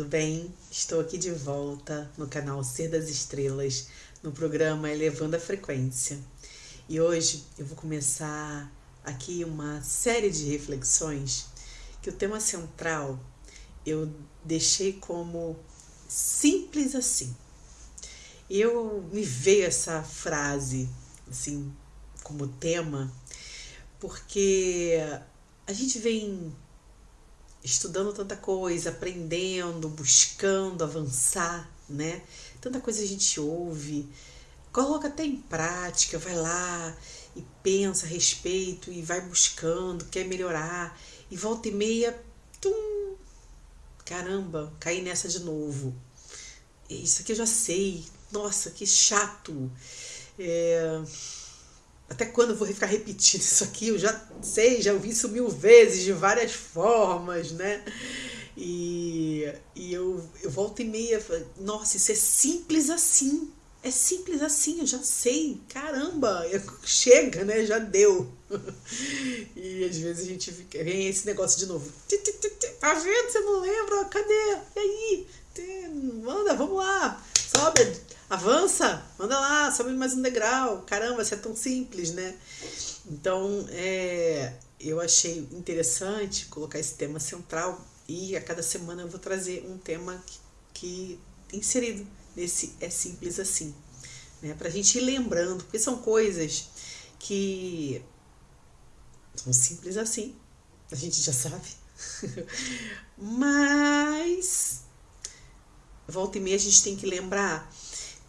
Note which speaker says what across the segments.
Speaker 1: tudo bem? Estou aqui de volta no canal Ser das Estrelas, no programa Elevando a Frequência. E hoje eu vou começar aqui uma série de reflexões que o tema central eu deixei como simples assim. Eu me veio essa frase assim como tema porque a gente vem estudando tanta coisa, aprendendo, buscando avançar, né? Tanta coisa a gente ouve, coloca até em prática, vai lá e pensa a respeito e vai buscando, quer melhorar e volta e meia, tum, caramba, caí nessa de novo. Isso aqui eu já sei, nossa, que chato. É até quando eu vou ficar repetindo isso aqui? Eu já sei, já ouvi isso mil vezes, de várias formas, né? E, e eu, eu volto e meia, nossa, isso é simples assim. É simples assim, eu já sei. Caramba, chega, né? Já deu. E às vezes a gente fica, vem esse negócio de novo. Tá vendo? Você não lembra? Cadê? E aí? Manda, vamos lá. Sobe avança, manda lá, sobe mais um degrau. Caramba, isso é tão simples, né? Então, é, eu achei interessante colocar esse tema central e a cada semana eu vou trazer um tema que, que inserido nesse é simples assim, né? Pra gente ir lembrando, porque são coisas que são simples assim, a gente já sabe. Mas volta e meia a gente tem que lembrar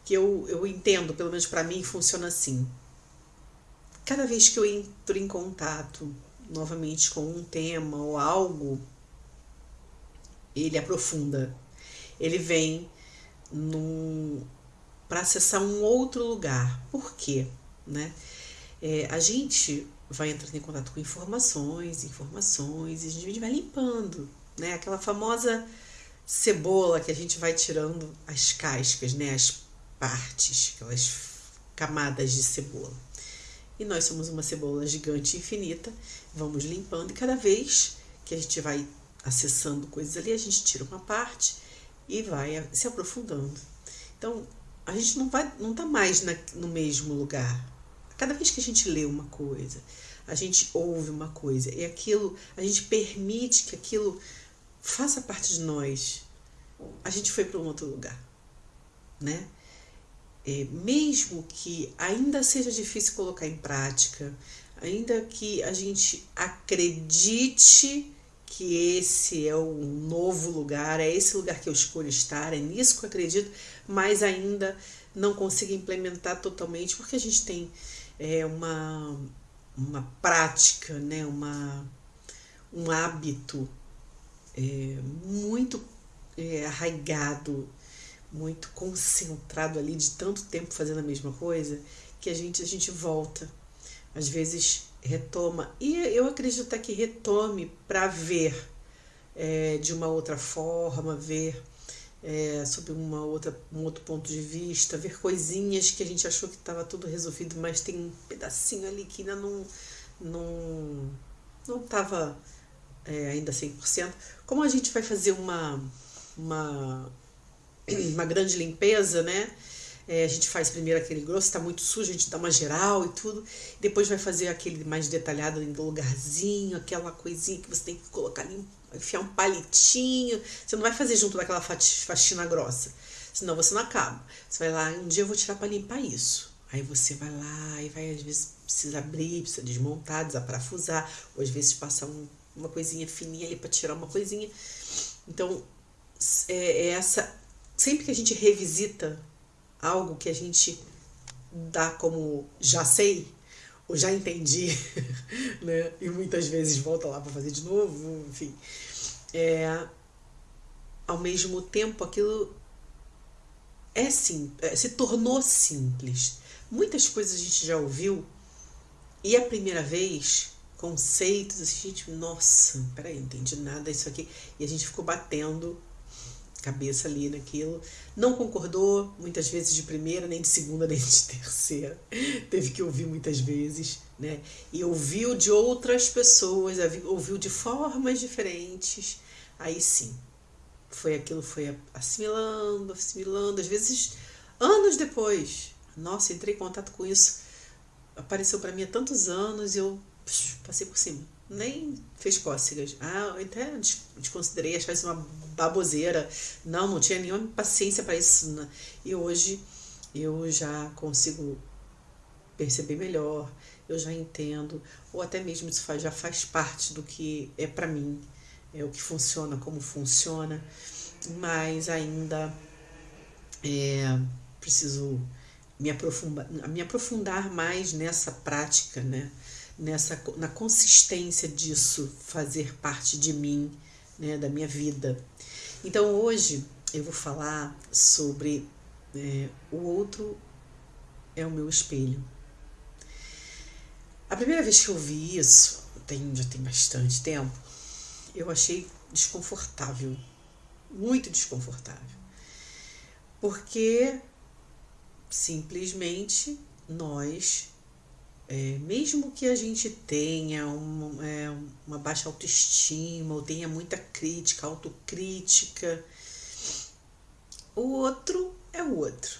Speaker 1: que eu, eu entendo, pelo menos para mim, funciona assim. Cada vez que eu entro em contato novamente com um tema ou algo, ele aprofunda. Ele vem para acessar um outro lugar. Por quê? Né? É, a gente vai entrando em contato com informações, informações, e a gente vai limpando. Né? Aquela famosa cebola que a gente vai tirando as cascas, né? as partes, aquelas camadas de cebola. E nós somos uma cebola gigante infinita, vamos limpando e cada vez que a gente vai acessando coisas ali, a gente tira uma parte e vai se aprofundando. Então, a gente não vai não tá mais na, no mesmo lugar. Cada vez que a gente lê uma coisa, a gente ouve uma coisa e aquilo, a gente permite que aquilo faça parte de nós. A gente foi para um outro lugar, né? É, mesmo que ainda seja difícil colocar em prática, ainda que a gente acredite que esse é o novo lugar, é esse lugar que eu escolho estar, é nisso que eu acredito, mas ainda não consigo implementar totalmente porque a gente tem é, uma, uma prática, né, uma, um hábito é, muito é, arraigado muito concentrado ali de tanto tempo fazendo a mesma coisa que a gente a gente volta às vezes retoma e eu acredito até que retome para ver é, de uma outra forma ver é, sob uma outra, um outro ponto de vista, ver coisinhas que a gente achou que estava tudo resolvido, mas tem um pedacinho ali que ainda não não não estava é, ainda 100%. Como a gente vai fazer uma, uma uma grande limpeza, né? É, a gente faz primeiro aquele grosso, está muito sujo, a gente dá uma geral e tudo. Depois vai fazer aquele mais detalhado em lugarzinho, aquela coisinha que você tem que colocar ali, enfiar um palitinho. Você não vai fazer junto daquela faxina grossa, senão você não acaba. Você vai lá, um dia eu vou tirar para limpar isso. Aí você vai lá e vai, às vezes, precisa abrir, precisa desmontar, desaparafusar, ou às vezes passar um, uma coisinha fininha ali para tirar uma coisinha. Então, é, é essa sempre que a gente revisita algo que a gente dá como já sei ou já entendi, né? E muitas vezes volta lá para fazer de novo, enfim. É, ao mesmo tempo, aquilo é sim, é, se tornou simples. Muitas coisas a gente já ouviu e a primeira vez conceitos, a gente, nossa, peraí, não entendi nada isso aqui. E a gente ficou batendo cabeça ali naquilo. Não concordou muitas vezes de primeira, nem de segunda, nem de terceira. Teve que ouvir muitas vezes, né? E ouviu de outras pessoas, ouviu de formas diferentes. Aí sim, foi aquilo foi assimilando, assimilando, às vezes anos depois. Nossa, entrei em contato com isso, apareceu para mim há tantos anos e eu psh, passei por cima. Nem fez cócegas. Ah, eu até desconsiderei, achava isso uma baboseira. Não, não tinha nenhuma paciência para isso. Né? E hoje eu já consigo perceber melhor, eu já entendo, ou até mesmo isso faz, já faz parte do que é para mim, é o que funciona, como funciona, mas ainda é, preciso me aprofundar, me aprofundar mais nessa prática, né? Nessa na consistência disso fazer parte de mim, né? da minha vida. Então hoje eu vou falar sobre é, o outro é o meu espelho. A primeira vez que eu vi isso, tem, já tem bastante tempo, eu achei desconfortável, muito desconfortável. Porque simplesmente nós, é, mesmo que a gente tenha uma, é, uma baixa autoestima ou tenha muita crítica, autocrítica, o outro é o outro,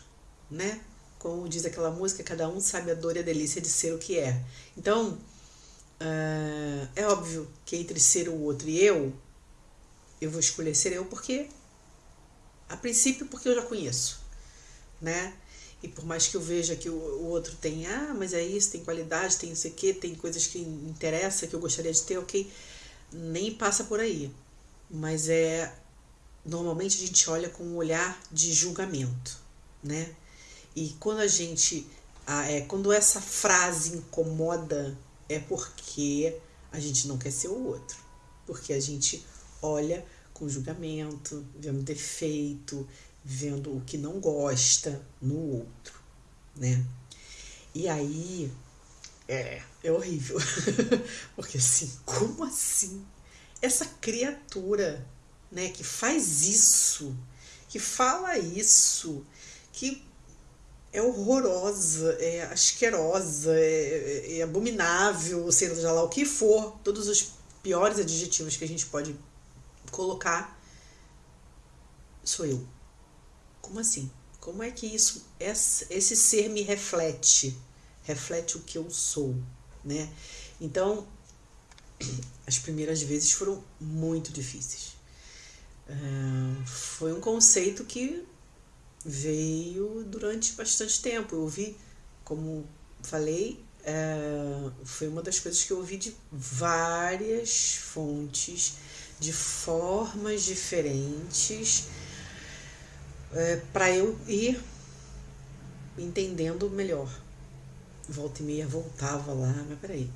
Speaker 1: né? Como diz aquela música, cada um sabe a dor e a delícia de ser o que é. Então, uh, é óbvio que entre ser o outro e eu, eu vou escolher ser eu porque, a princípio, porque eu já conheço, né? E por mais que eu veja que o, outro tem, ah, mas é isso, tem qualidade, tem isso aqui, tem coisas que interessa, que eu gostaria de ter, ok, nem passa por aí. Mas é normalmente a gente olha com um olhar de julgamento, né? E quando a gente. É, quando essa frase incomoda, é porque a gente não quer ser o outro. Porque a gente olha com julgamento, vendo defeito, vendo o que não gosta no outro, né? E aí é, é horrível. porque assim, como assim? Essa criatura, né, que faz isso, que fala isso, que é horrorosa, é asquerosa, é, é abominável, seja lá o que for, todos os piores adjetivos que a gente pode colocar, sou eu. Como assim? Como é que isso, esse ser me reflete? Reflete o que eu sou, né? Então, as primeiras vezes foram muito difíceis. Uh, foi um conceito que veio durante bastante tempo. Eu ouvi, como falei, é, foi uma das coisas que eu ouvi de várias fontes, de formas diferentes, é, para eu ir entendendo melhor. Volta e meia voltava lá, mas peraí,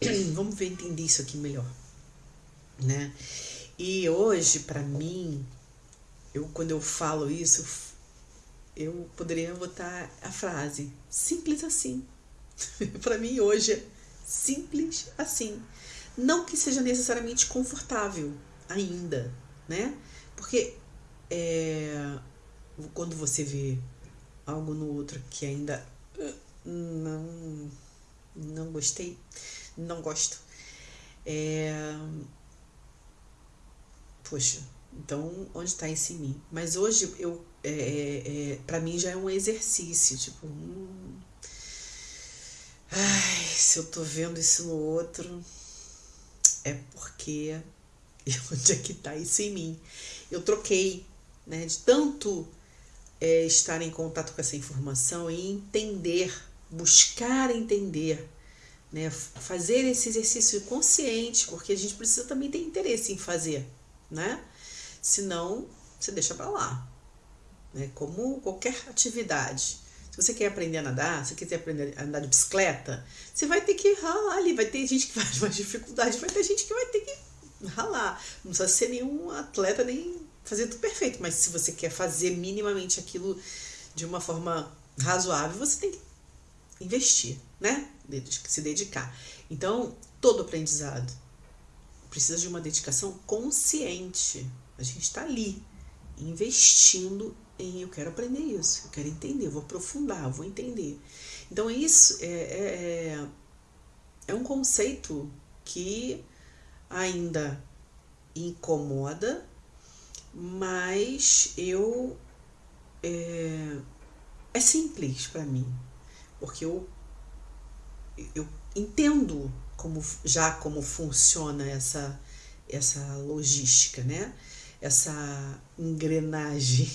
Speaker 1: vamos ver entender isso aqui melhor, né? E hoje, para mim, eu quando eu falo isso, eu poderia botar a frase simples assim. para mim hoje é simples assim. Não que seja necessariamente confortável ainda, né? Porque é, quando você vê algo no outro que ainda uh, não não gostei, não gosto. É, poxa, então onde está esse mim? Mas hoje eu é, é, é para mim já é um exercício, tipo, hum, ai, se eu tô vendo isso no outro, é porque onde é que tá isso em mim? Eu troquei, né, de tanto é, estar em contato com essa informação e entender, buscar entender, né, fazer esse exercício consciente, porque a gente precisa também ter interesse em fazer, né? Senão, você deixa para lá né? como qualquer atividade. Se você quer aprender a nadar, se quiser aprender a andar de bicicleta, você vai ter que ralar ali. Vai ter gente que vai ter mais dificuldade, vai ter gente que vai ter que ralar. Não precisa ser nenhum atleta nem fazer tudo perfeito, mas se você quer fazer minimamente aquilo de uma forma razoável, você tem que investir, né? Se dedicar. Então, todo aprendizado precisa de uma dedicação consciente. A gente está ali investindo em eu quero aprender isso, eu quero entender, eu vou aprofundar, eu vou entender. Então isso é, é, é, é um conceito que ainda incomoda, mas eu é, é simples para mim, porque eu eu entendo como já como funciona essa essa logística, né? Essa engrenagem.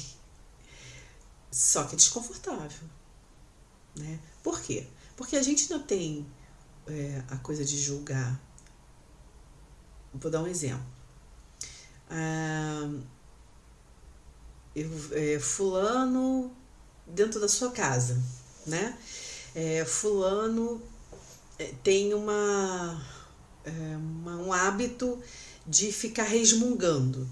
Speaker 1: Só que é desconfortável, né? Por quê? Porque a gente não tem é, a coisa de julgar. Vou dar um exemplo. Ah, eu, é, fulano dentro da sua casa, né? É, fulano é, tem uma, é, uma, um hábito de ficar resmungando.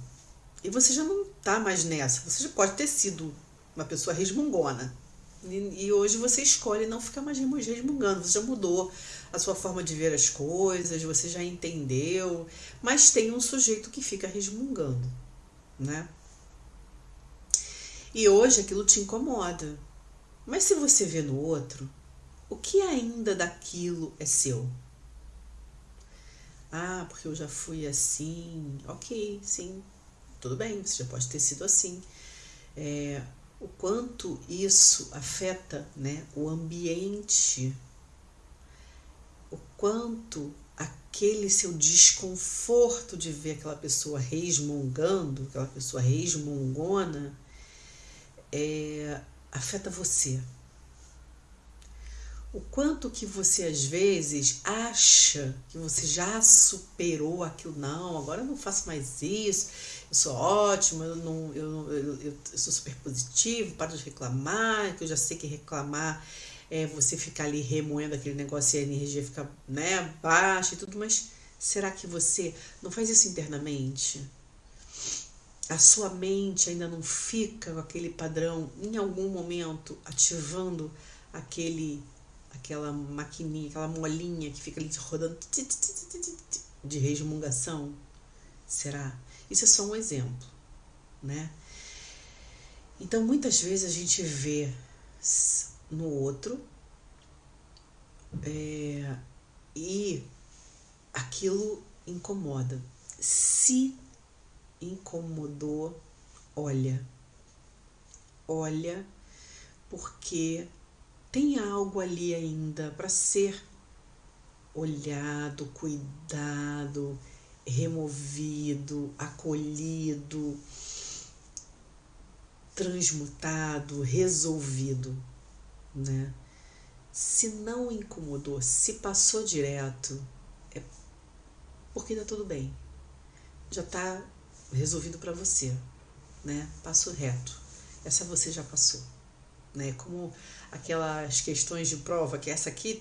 Speaker 1: E você já não tá mais nessa. Você já pode ter sido uma pessoa resmungona. E, e hoje você escolhe não ficar mais resmungando. Você já mudou a sua forma de ver as coisas, você já entendeu. Mas tem um sujeito que fica resmungando, né? E hoje aquilo te incomoda. Mas se você vê no outro, o que ainda daquilo é seu? Ah, porque eu já fui assim. Ok, sim, tudo bem, você já pode ter sido assim. É, o quanto isso afeta né, o ambiente, o quanto aquele seu desconforto de ver aquela pessoa resmungando, aquela pessoa resmungona, é, afeta você o quanto que você às vezes acha que você já superou aquilo, não, agora eu não faço mais isso, eu sou ótimo, eu, não, eu, eu, eu, sou super positivo, para de reclamar, que eu já sei que reclamar é você ficar ali remoendo aquele negócio e a energia fica né, baixa e tudo, mas será que você não faz isso internamente? A sua mente ainda não fica com aquele padrão em algum momento ativando aquele aquela maquininha, aquela molinha que fica ali rodando de resmungação? Será? Isso é só um exemplo, né? Então, muitas vezes a gente vê no outro é, e aquilo incomoda. Se incomodou, olha, olha, porque tem algo ali ainda para ser olhado, cuidado, removido, acolhido, transmutado, resolvido, né? Se não incomodou, se passou direto, é porque tá tudo bem. Já tá resolvido para você, né? Passo reto. Essa você já passou né? Como aquelas questões de prova, que essa aqui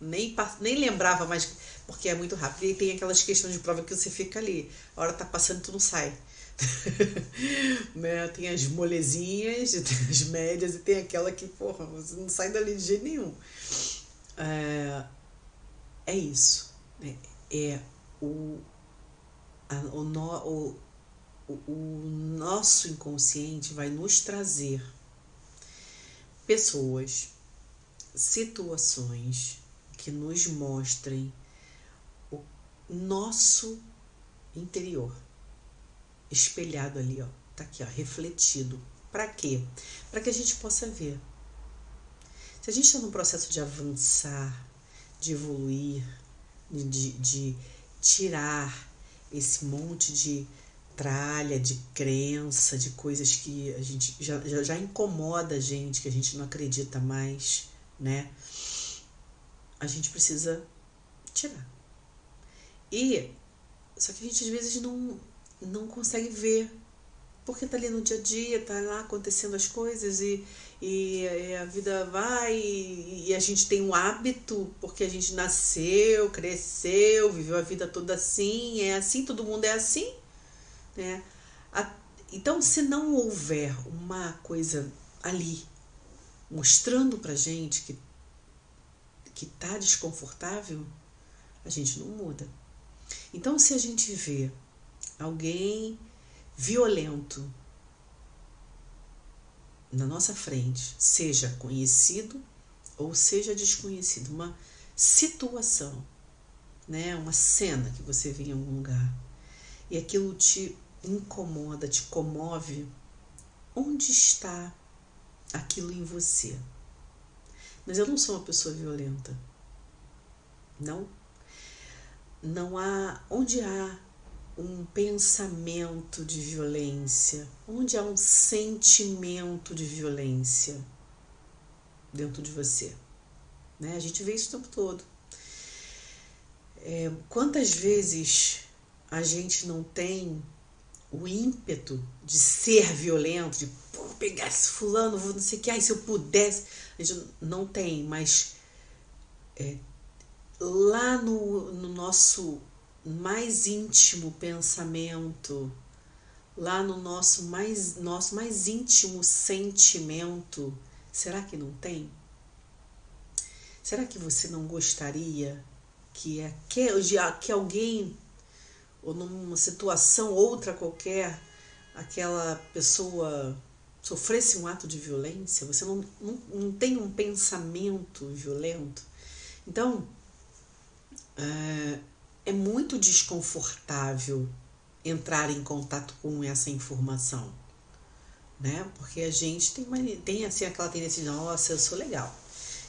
Speaker 1: nem, nem lembrava mais, porque é muito rápido. E tem aquelas questões de prova que você fica ali, a hora tá passando tu não sai. né? Tem as molezinhas, tem as médias e tem aquela que, porra, você não sai dali de jeito nenhum. É, é isso. Né? É o, a, o, no, o, o nosso inconsciente vai nos trazer pessoas, situações que nos mostrem o nosso interior espelhado ali, ó, tá aqui, ó, refletido. Para quê? Para que a gente possa ver. Se a gente está num processo de avançar, de evoluir, de, de tirar esse monte de tralha, de crença, de coisas que a gente já, já, já incomoda a gente, que a gente não acredita mais, né? A gente precisa tirar. E só que a gente às vezes não, não consegue ver. Porque tá ali no dia a dia, tá lá acontecendo as coisas e, e, e a vida vai e, e, a gente tem um hábito, porque a gente nasceu, cresceu, viveu a vida toda assim, é assim, todo mundo é assim. Né? Então, se não houver uma coisa ali mostrando pra gente que que tá desconfortável, a gente não muda. Então, se a gente vê alguém violento na nossa frente, seja conhecido ou seja desconhecido, uma situação, né, uma cena que você vê em algum lugar, e aquilo te incomoda, te comove, onde está aquilo em você? Mas eu não sou uma pessoa violenta. Não. Não há. Onde há um pensamento de violência, onde há um sentimento de violência dentro de você. Né? A gente vê isso o tempo todo. É, quantas vezes a gente não tem o ímpeto de ser violento, de pegar esse fulano, não sei o que, ai, se eu pudesse. A gente não tem, mas é, lá no, no nosso mais íntimo pensamento, lá no nosso mais, nosso mais íntimo sentimento, será que não tem? Será que você não gostaria que, que, que alguém ou numa situação outra qualquer, aquela pessoa sofresse um ato de violência, você não, não, não tem um pensamento violento. Então, é, é muito desconfortável entrar em contato com essa informação, né? Porque a gente tem, uma, tem assim aquela tendência de, nossa, eu sou legal,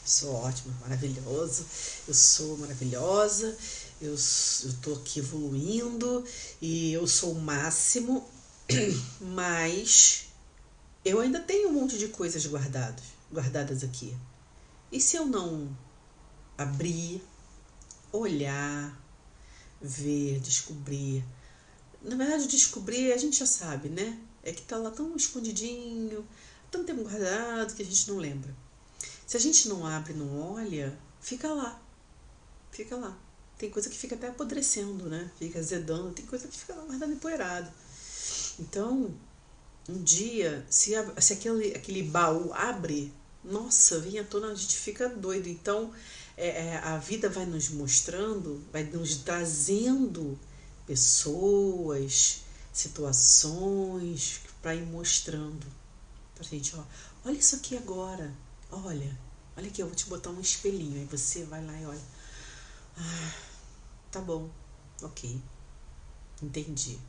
Speaker 1: sou ótima, maravilhoso, eu sou maravilhosa, eu estou aqui evoluindo e eu sou o máximo, mas eu ainda tenho um monte de coisas guardadas, guardadas aqui. E se eu não abrir, olhar, ver, descobrir? Na verdade, descobrir a gente já sabe, né? É que tá lá tão escondidinho, tanto tempo guardado que a gente não lembra. Se a gente não abre, não olha, fica lá. Fica lá. Tem coisa que fica até apodrecendo, né? Fica azedando, tem coisa que fica guardando empoeirado. Então, um dia, se, se aquele, aquele baú abre, nossa, vem à tona, a gente fica doido. Então, é, é, a vida vai nos mostrando, vai nos trazendo pessoas, situações para ir mostrando pra gente, ó, olha isso aqui agora, olha, olha aqui, eu vou te botar um espelhinho, aí você vai lá e olha, ah, Tá bom, ok. Entendi.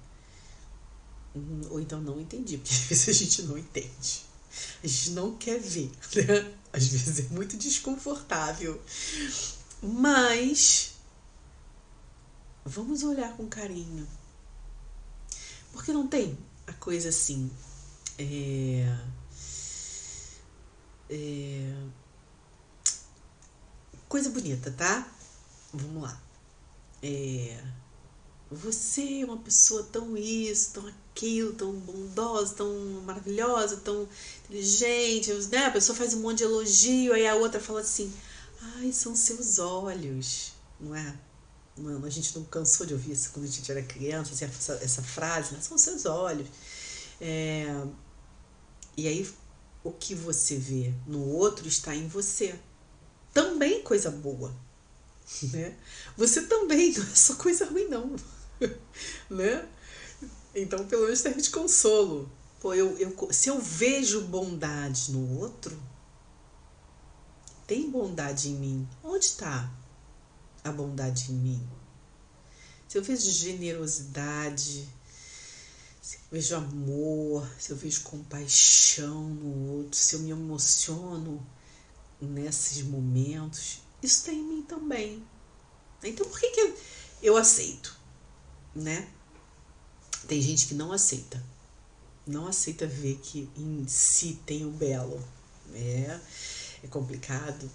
Speaker 1: Ou então não entendi, porque às vezes a gente não entende. A gente não quer ver, né? Às vezes é muito desconfortável. Mas vamos olhar com carinho. Porque não tem a coisa assim. É, é, coisa bonita, tá? Vamos lá é, você é uma pessoa tão isso, tão aquilo, tão bondosa, tão maravilhosa, tão inteligente, né? A pessoa faz um monte de elogio, aí a outra fala assim, ai, são seus olhos, não é? Mano, a gente não cansou de ouvir isso quando a gente era criança, assim, essa, essa frase, né? São seus olhos. É, e aí, o que você vê no outro está em você. Também coisa boa né? Você também não é só coisa ruim, não, né? Então, pelo menos serve de consolo. Pô, eu, eu, se eu vejo bondade no outro, tem bondade em mim. Onde está a bondade em mim? Se eu vejo generosidade, se eu vejo amor, se eu vejo compaixão no outro, se eu me emociono nesses momentos, isso tem em mim também. Então por que, que eu aceito? Né? Tem gente que não aceita. Não aceita ver que em si tem o belo. É, é complicado.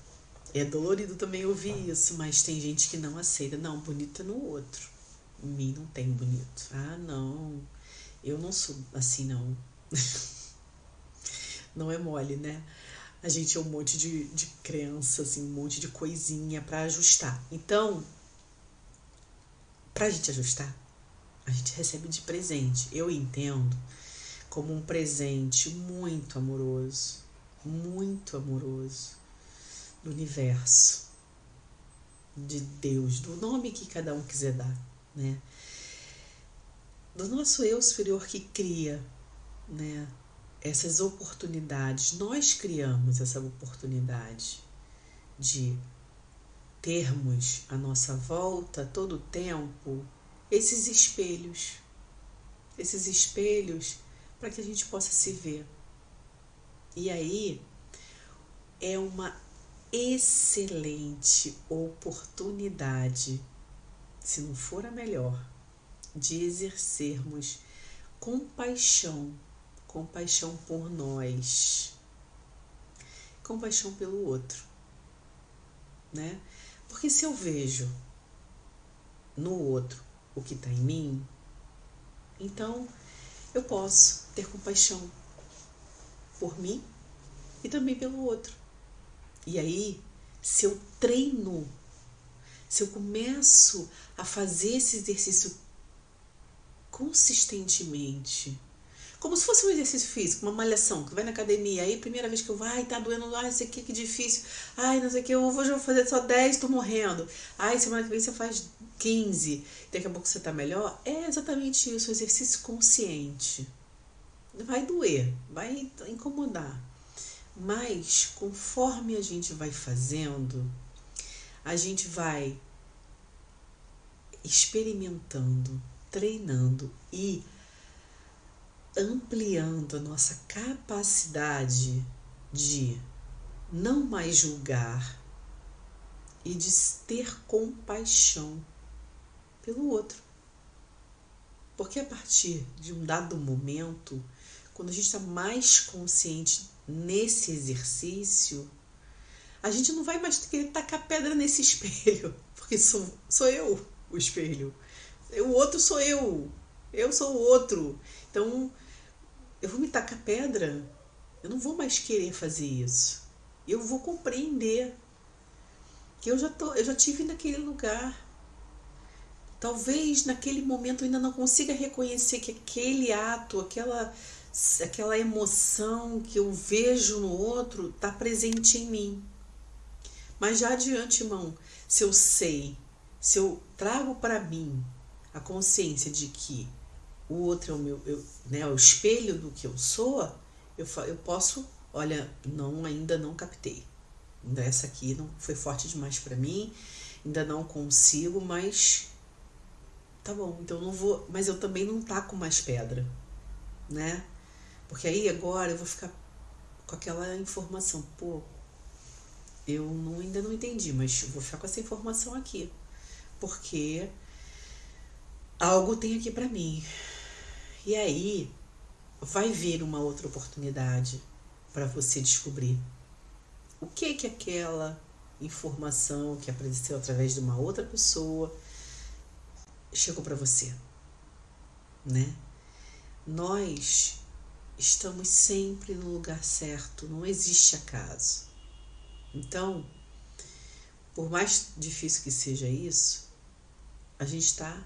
Speaker 1: É dolorido também ouvir isso, mas tem gente que não aceita. Não, bonito é no outro. Em mim não tem bonito. Ah, não. Eu não sou assim, não. não é mole, né? A gente é um monte de, de crença, assim, um monte de coisinha para ajustar. Então, para a gente ajustar, a gente recebe de presente. Eu entendo como um presente muito amoroso, muito amoroso do universo, de Deus, do nome que cada um quiser dar, né? Do nosso eu superior que cria, né? Essas oportunidades, nós criamos essa oportunidade de termos à nossa volta todo o tempo esses espelhos. esses espelhos para que a gente possa se ver. E aí é uma excelente oportunidade, se não for a melhor, de exercermos compaixão, compaixão por nós, compaixão pelo outro, né? Porque se eu vejo no outro o que está em mim, então eu posso ter compaixão por mim e também pelo outro. E aí, se eu treino, se eu começo a fazer esse exercício consistentemente, como se fosse um exercício físico, uma malhação, que vai na academia, aí primeira vez que eu vou, ai, tá doendo, ai, não sei o que, que difícil, ai, não sei o que, eu vou fazer só 10, tô morrendo, ai, semana que vem você faz 15, daqui a pouco você tá melhor. É exatamente isso, exercício consciente. Vai doer, vai incomodar, mas conforme a gente vai fazendo, a gente vai experimentando, treinando e ampliando a nossa capacidade de não mais julgar e de ter compaixão pelo outro. Porque a partir de um dado momento, quando a gente está mais consciente nesse exercício, a gente não vai mais querer tacar pedra nesse espelho, porque sou, sou eu o espelho. O outro sou eu. Eu sou o outro. Então, eu vou me tacar pedra, eu não vou mais querer fazer isso. Eu vou compreender que eu já tô, eu já tive naquele lugar. Talvez naquele momento eu ainda não consiga reconhecer que aquele ato, aquela aquela emoção que eu vejo no outro está presente em mim. Mas já de antemão, se eu sei, se eu trago para mim a consciência de que o outro é o meu, eu, né, o espelho do que eu sou, eu, eu posso, olha, não ainda não captei. Essa aqui não foi forte demais para mim, ainda não consigo, mas tá bom, então não vou, mas eu também não taco mais pedra, né? Porque aí agora eu vou ficar com aquela informação, pô, eu não, ainda não entendi, mas vou ficar com essa informação aqui. Porque algo tem aqui para mim. E aí vai vir uma outra oportunidade para você descobrir o que que aquela informação que apareceu através de uma outra pessoa chegou para você, né? Nós estamos sempre no lugar certo, não existe acaso. Então, por mais difícil que seja isso, a gente está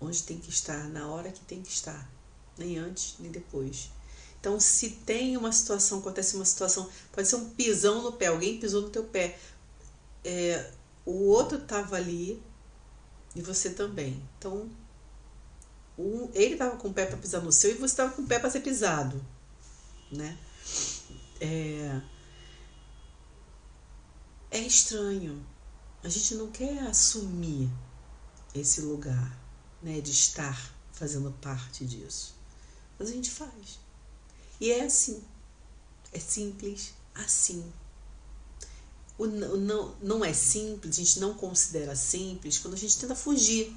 Speaker 1: onde tem que estar, na hora que tem que estar, nem antes nem depois. Então, se tem uma situação, acontece uma situação, pode ser um pisão no pé, alguém pisou no teu pé, é, o outro estava ali e você também. Então, um, ele estava com o pé para pisar no seu e você estava com o pé para ser pisado, né? É, é estranho. A gente não quer assumir esse lugar né, de estar fazendo parte disso. Mas a gente faz. E é assim. É simples assim. O, não, não é simples, a gente não considera simples quando a gente tenta fugir.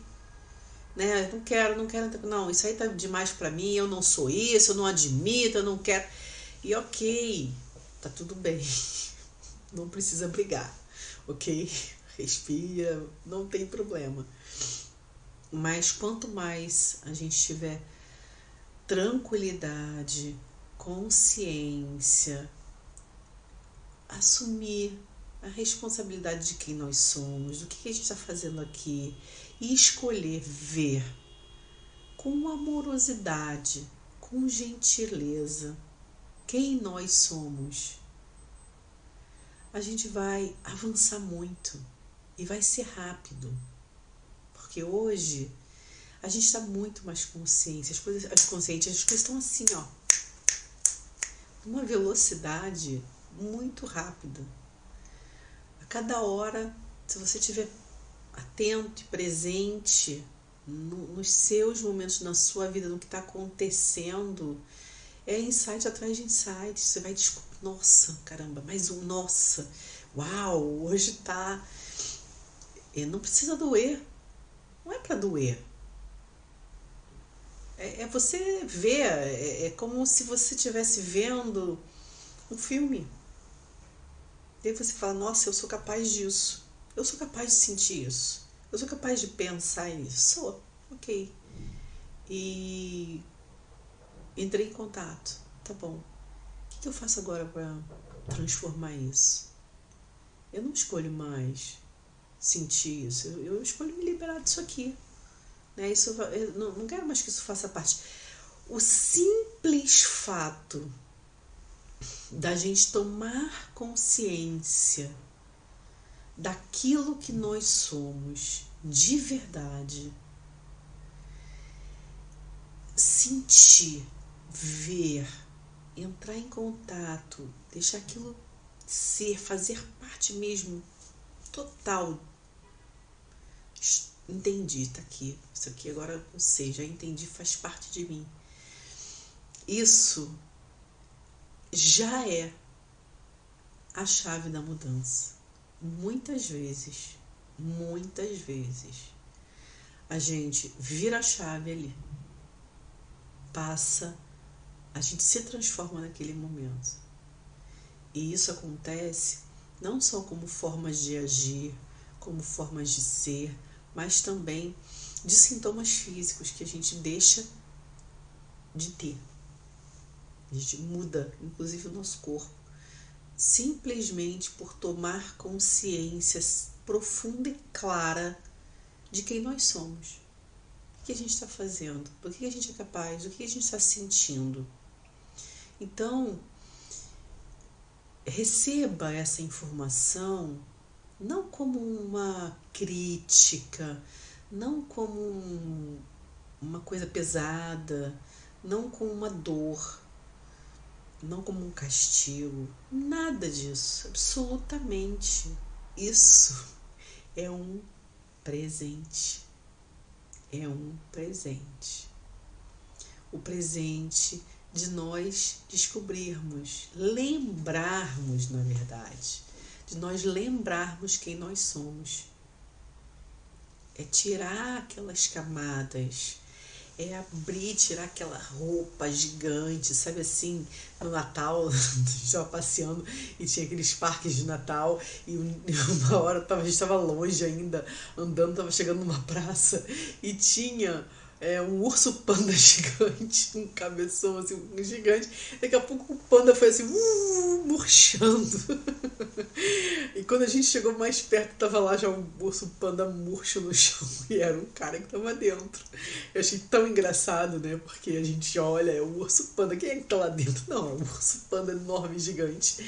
Speaker 1: Né? Não quero, não quero, não, isso aí tá demais para mim, eu não sou isso, eu não admito, eu não quero. E ok, tá tudo bem. Não precisa brigar, ok? Respira, não tem problema. Mas quanto mais a gente tiver tranquilidade, consciência, assumir a responsabilidade de quem nós somos, do que a gente está fazendo aqui e escolher ver com amorosidade, com gentileza, quem nós somos, a gente vai avançar muito e vai ser rápido. Porque hoje a gente está muito mais consciente, as coisas, as conscientes, as coisas estão assim, ó, uma velocidade muito rápida. A cada hora, se você estiver atento e presente, no, nos seus momentos, na sua vida, no que está acontecendo, é insight atrás de insight. Você vai descobrir, nossa, caramba, mais um, nossa, uau, hoje tá. E não precisa doer. Não é para doer. É, é, você ver, é, é como se você estivesse vendo um filme. E aí você fala, nossa, eu sou capaz disso. Eu sou capaz de sentir isso. Eu sou capaz de pensar nisso. Sou, ok. E entrei em contato. Tá bom. O que eu faço agora para transformar isso? Eu não escolho mais sentir isso. Eu, eu escolho me liberar disso aqui. Né? Isso, não, não quero mais que isso faça parte. O simples fato da gente tomar consciência daquilo que nós somos de verdade, sentir, ver, entrar em contato, deixar aquilo ser, fazer parte mesmo total. Entendi, tá aqui. Isso aqui agora eu sei, já entendi, faz parte de mim. Isso já é a chave da mudança. Muitas vezes, muitas vezes, a gente vira a chave ali, passa, a gente se transforma naquele momento. E isso acontece não só como formas de agir, como formas de ser, mas também de sintomas físicos que a gente deixa de ter. A gente muda, inclusive, o nosso corpo, simplesmente por tomar consciência profunda e clara de quem nós somos. O que a gente está fazendo? Por que a gente é capaz? O que a gente está sentindo? Então, receba essa informação não como uma crítica, não como um, uma coisa pesada, não como uma dor, não como um castigo, nada disso, absolutamente. Isso é um presente. É um presente. O presente de nós descobrirmos, lembrarmos, na verdade, de nós lembrarmos quem nós somos. É tirar aquelas camadas é abrir, tirar aquela roupa gigante, sabe assim, no Natal, estava passeando e tinha aqueles parques de Natal e uma hora a gente estava longe ainda, andando, estava chegando numa praça e tinha é, um urso panda gigante, um cabeção assim, um gigante. Daqui a pouco o panda foi assim, uh, murchando. e quando a gente chegou mais perto, tava lá já um urso panda murcho no chão e era um cara que tava dentro. Eu achei tão engraçado, né? Porque a gente olha, é o urso panda, quem é que tá lá dentro? Não, é um urso panda enorme, gigante.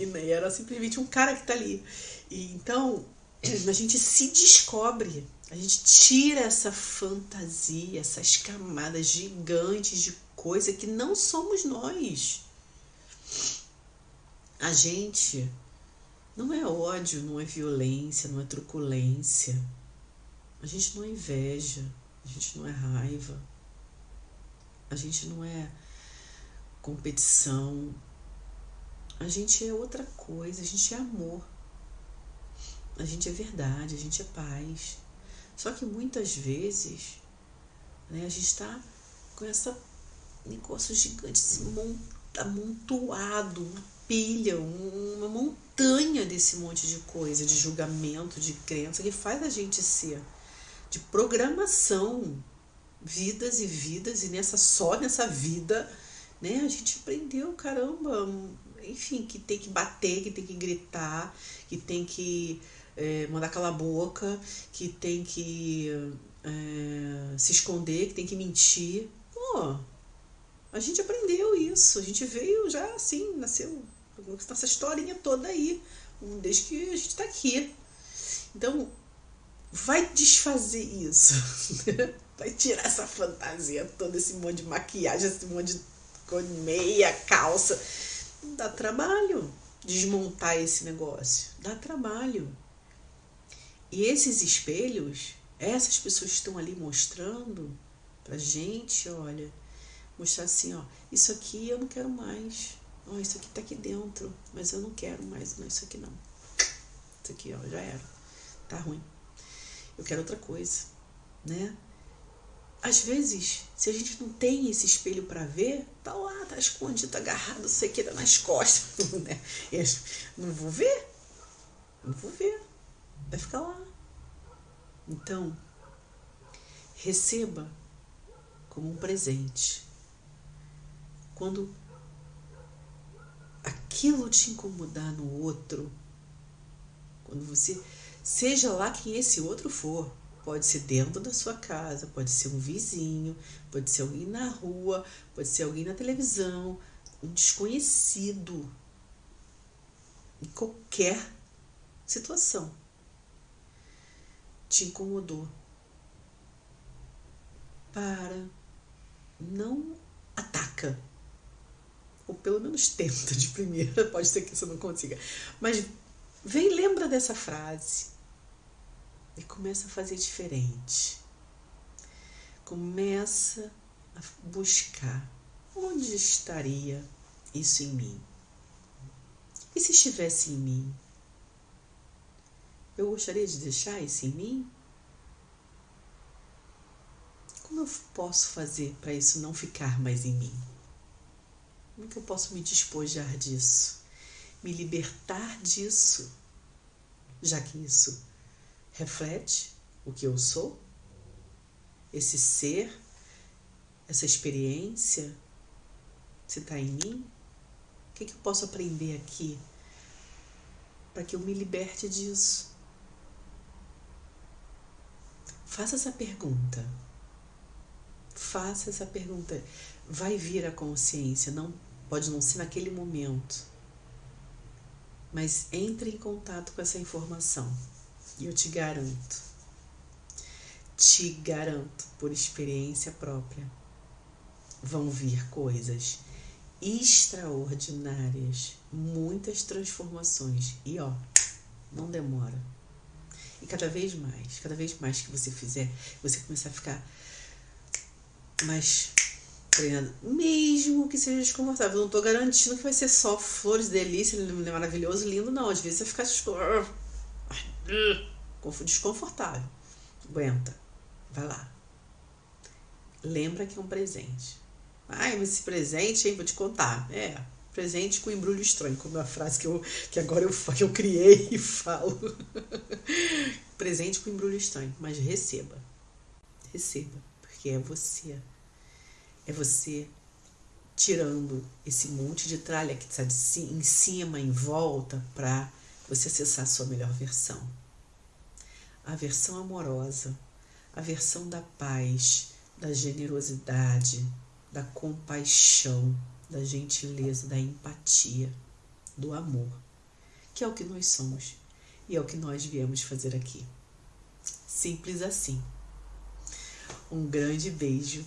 Speaker 1: E né, era simplesmente um cara que tá ali. E então a gente se descobre a gente tira essa fantasia, essas camadas gigantes de coisa que não somos nós. A gente não é ódio, não é violência, não é truculência. A gente não é inveja, a gente não é raiva. A gente não é competição. A gente é outra coisa, a gente é amor. A gente é verdade, a gente é paz. Só que muitas vezes né, a gente está com essa negócio gigante, esse amontoado, uma pilha, uma montanha desse monte de coisa, de julgamento, de crença, que faz a gente ser de programação, vidas e vidas, e nessa só nessa vida, né, a gente aprendeu, caramba, enfim, que tem que bater, que tem que gritar, que tem que é, mandar calar a boca, que tem que é, se esconder, que tem que mentir. Pô, a gente aprendeu isso, a gente veio já assim, nasceu essa historinha toda aí, desde que a gente está aqui. Então, vai desfazer isso, vai tirar essa fantasia toda, esse monte de maquiagem, esse monte de meia, calça. Dá trabalho desmontar esse negócio, dá trabalho. E esses espelhos, Essas pessoas estão ali mostrando pra gente, olha, mostrar assim, ó, isso aqui eu não quero mais. Ó, isso aqui tá aqui dentro, mas eu não quero mais, não, isso aqui não. Isso aqui, ó, já era. Tá ruim. Eu quero outra coisa, né? Às vezes, se a gente não tem esse espelho para ver, tá lá, tá escondido, tá agarrado, sei que, tá nas costas, né? Não vou ver, não vou ver, vai ficar lá. Então, receba como um presente. Quando aquilo te incomodar no outro, quando você, seja lá quem esse outro for, pode ser dentro da sua casa, pode ser um vizinho, pode ser alguém na rua, pode ser alguém na televisão, um desconhecido, em qualquer situação te incomodou. Para, não ataca. Ou pelo menos tenta de primeira, pode ser que você não consiga. Mas vem, lembra dessa frase e começa a fazer diferente. Começa a buscar onde estaria isso em mim. E se estivesse em mim? Eu gostaria de deixar isso em mim? Como eu posso fazer para isso não ficar mais em mim? Como é que eu posso me despojar disso? Me libertar disso? Já que isso reflete o que eu sou? Esse ser, essa experiência, se está em mim? O que, que eu posso aprender aqui para que eu me liberte disso? Faça essa pergunta. Faça essa pergunta. Vai vir a consciência, não pode não ser naquele momento. Mas entre em contato com essa informação. E eu te garanto, te garanto por experiência própria, vão vir coisas extraordinárias, muitas transformações. E ó, não demora. E cada vez mais, cada vez mais que você fizer, você começar a ficar mais treinando, mesmo que seja desconfortável. Eu não tô garantindo que vai ser só flores, delícia, maravilhoso, lindo, não. Às vezes você fica desconfortável. Aguenta. Vai lá. Lembra que é um presente. Ai, mas esse presente, hein, vou te contar. É, presente com embrulho estranho, como é a frase que, eu, que agora eu, que eu criei e falo. presente com embrulho estranho, mas receba. Receba, porque é você. É você tirando esse monte de tralha que está em cima, em volta, para você acessar a sua melhor versão. A versão amorosa, a versão da paz, da generosidade, da compaixão, da gentileza, da empatia, do amor, que é o que nós somos e é o que nós viemos fazer aqui. Simples assim. Um grande beijo